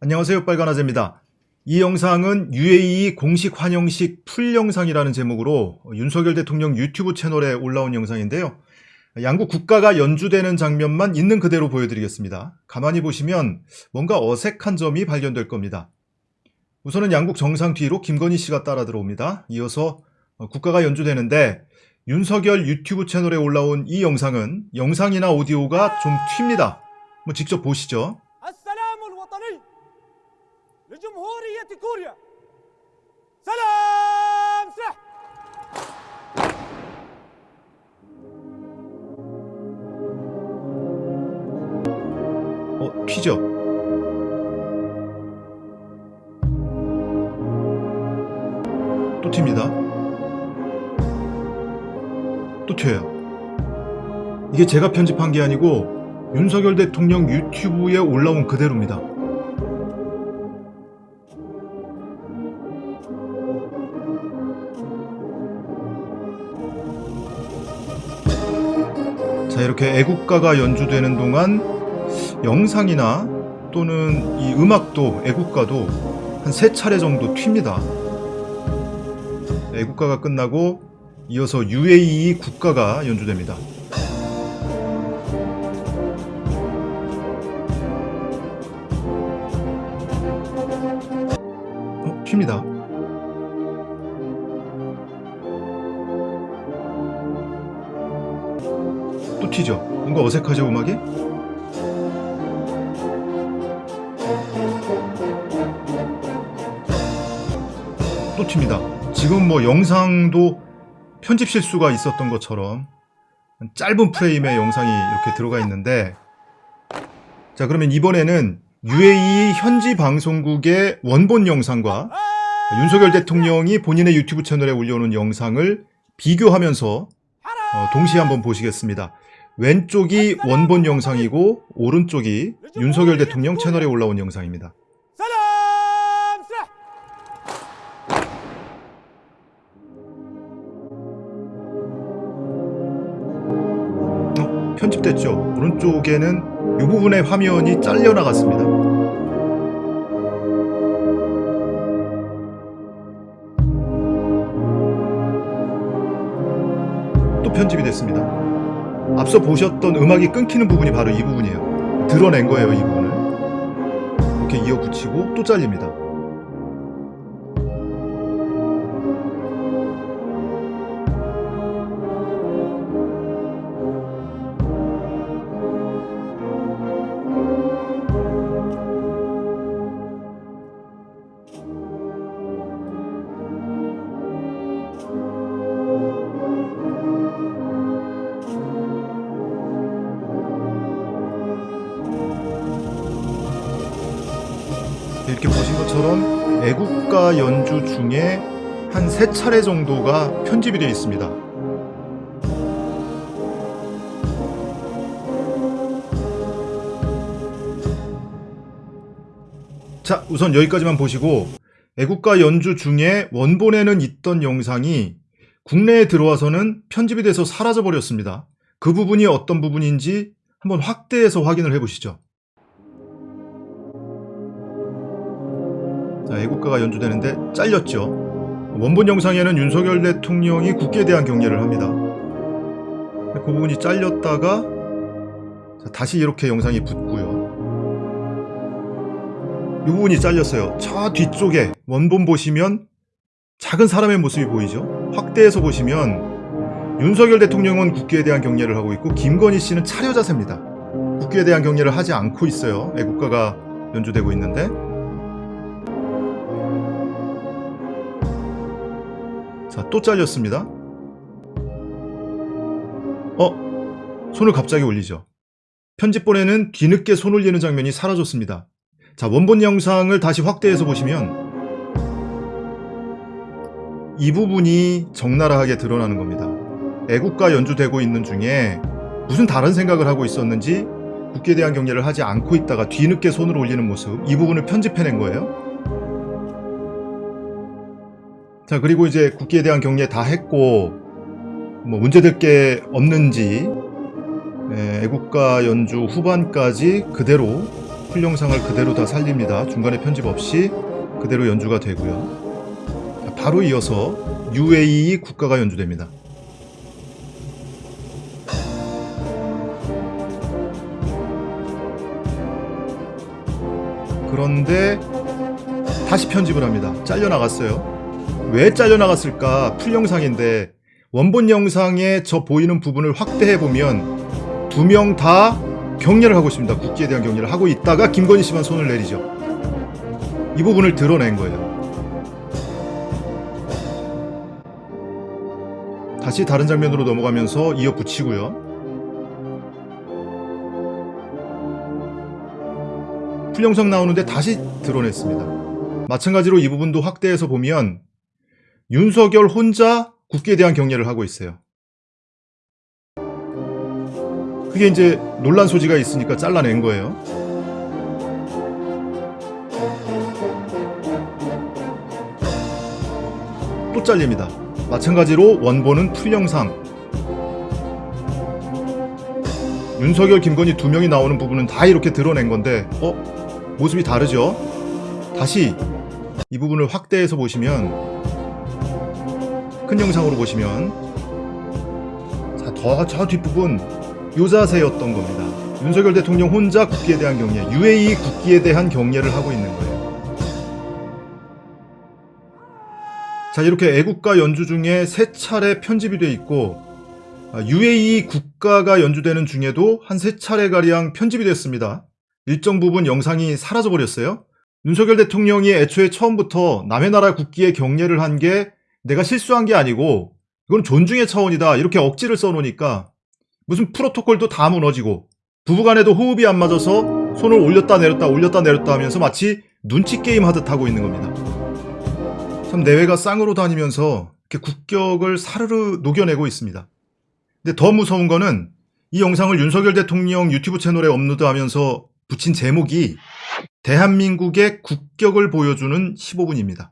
안녕하세요 빨간아재입니다. 이 영상은 UAE 공식 환영식 풀 영상이라는 제목으로 윤석열 대통령 유튜브 채널에 올라온 영상인데요. 양국 국가가 연주되는 장면만 있는 그대로 보여드리겠습니다. 가만히 보시면 뭔가 어색한 점이 발견될 겁니다. 우선은 양국 정상 뒤로 김건희 씨가 따라 들어옵니다. 이어서 국가가 연주되는데 윤석열 유튜브 채널에 올라온 이 영상은 영상이나 오디오가 좀 튑니다. 뭐 직접 보시죠. 튀죠? 또 튑니다. 또 튀어요. 이게 제가 편집한 게 아니고 윤석열 대통령 유튜브에 올라온 그대로입니다. 자, 이렇게 애국가가 연주되는 동안 영상이나 또는 이 음악도 애국가도 한 세 차례 정도 튑니다. 애국가가 끝나고 이어서 UAE 국가가 연주됩니다. 어, 튑니다. 또 튀죠? 뭔가 어색하죠, 음악이? 또 튑니다. 지금 뭐 영상도 편집 실수가 있었던 것처럼 짧은 프레임의 영상이 이렇게 들어가 있는데 자 그러면 이번에는 UAE 현지 방송국의 원본 영상과 윤석열 대통령이 본인의 유튜브 채널에 올려놓은 영상을 비교하면서 어, 동시에 한번 보시겠습니다. 왼쪽이 원본 영상이고 오른쪽이 윤석열 대통령 채널에 올라온 영상입니다. 편집됐죠. 오른쪽에는 이 부분의 화면이 잘려 나갔습니다. 또 편집이 됐습니다. 앞서 보셨던 음악이 끊기는 부분이 바로 이 부분이에요. 드러낸 거예요, 이 부분을. 이렇게 이어 붙이고 또 잘립니다. 이렇게 보신 것처럼 애국가 연주 중에 한 세 차례 정도가 편집이 되어 있습니다. 자, 우선 여기까지만 보시고 애국가 연주 중에 원본에는 있던 영상이 국내에 들어와서는 편집이 돼서 사라져 버렸습니다. 그 부분이 어떤 부분인지 한번 확대해서 확인을 해 보시죠. 자, 애국가가 연주되는데 잘렸죠. 원본 영상에는 윤석열 대통령이 국기에 대한 경례를 합니다. 그 부분이 잘렸다가 자, 다시 이렇게 영상이 붙고요. 이 부분이 잘렸어요. 저 뒤쪽에 원본 보시면 작은 사람의 모습이 보이죠? 확대해서 보시면 윤석열 대통령은 국기에 대한 경례를 하고 있고 김건희 씨는 차려 자세입니다. 국기에 대한 경례를 하지 않고 있어요. 애국가가 연주되고 있는데 자, 또 잘렸습니다. 어? 손을 갑자기 올리죠. 편집본에는 뒤늦게 손 올리는 장면이 사라졌습니다. 자, 원본 영상을 다시 확대해서 보시면 이 부분이 적나라하게 드러나는 겁니다. 애국가 연주되고 있는 중에 무슨 다른 생각을 하고 있었는지 국기에 대한 경례를 하지 않고 있다가 뒤늦게 손을 올리는 모습 이 부분을 편집해낸 거예요. 자 그리고 이제 국기에 대한 경례 다 했고 뭐 문제될 게 없는지 예, 애국가 연주 후반까지 그대로 풀 영상을 그대로 다 살립니다. 중간에 편집 없이 그대로 연주가 되고요. 자, 바로 이어서 UAE 국가가 연주됩니다. 그런데 다시 편집을 합니다. 잘려 나갔어요. 왜 잘려나갔을까? 풀 영상인데 원본 영상에 저 보이는 부분을 확대해 보면 두 명다 경례를 하고 있습니다. 국기에 대한 경례를 하고 있다가 김건희 씨만 손을 내리죠. 이 부분을 드러낸 거예요. 다시 다른 장면으로 넘어가면서 이어 붙이고요. full 영상 나오는데 다시 드러냈습니다. 마찬가지로 이 부분도 확대해서 보면 윤석열 혼자 국기에 대한 경례를 하고 있어요. 그게 이제 논란 소지가 있으니까 잘라낸 거예요. 또 잘립니다. 마찬가지로 원본은 full 영상. 윤석열, 김건희 두 명이 나오는 부분은 다 이렇게 드러낸 건데, 어? 모습이 다르죠? 다시 이 부분을 확대해서 보시면, 큰 영상으로 보시면, 자, 더저 뒷부분, 요 자세였던 겁니다. 윤석열 대통령 혼자 국기에 대한 경례, UAE 국기에 대한 경례를 하고 있는 거예요. 자, 이렇게 애국가 연주 중에 세 차례 편집이 돼 있고, 아, UAE 국가가 연주되는 중에도 한 세 차례가량 편집이 됐습니다. 일정 부분 영상이 사라져 버렸어요. 윤석열 대통령이 애초에 처음부터 남의 나라 국기에 경례를 한 게 내가 실수한 게 아니고, 이건 존중의 차원이다. 이렇게 억지를 써놓으니까, 무슨 프로토콜도 다 무너지고, 부부간에도 호흡이 안 맞아서 손을 올렸다 내렸다 올렸다 내렸다 하면서 마치 눈치 게임 하듯 하고 있는 겁니다. 참 내외가 쌍으로 다니면서 이렇게 국격을 사르르 녹여내고 있습니다. 근데 더 무서운 거는 이 영상을 윤석열 대통령 유튜브 채널에 업로드하면서 붙인 제목이 대한민국의 국격을 보여주는 15분입니다.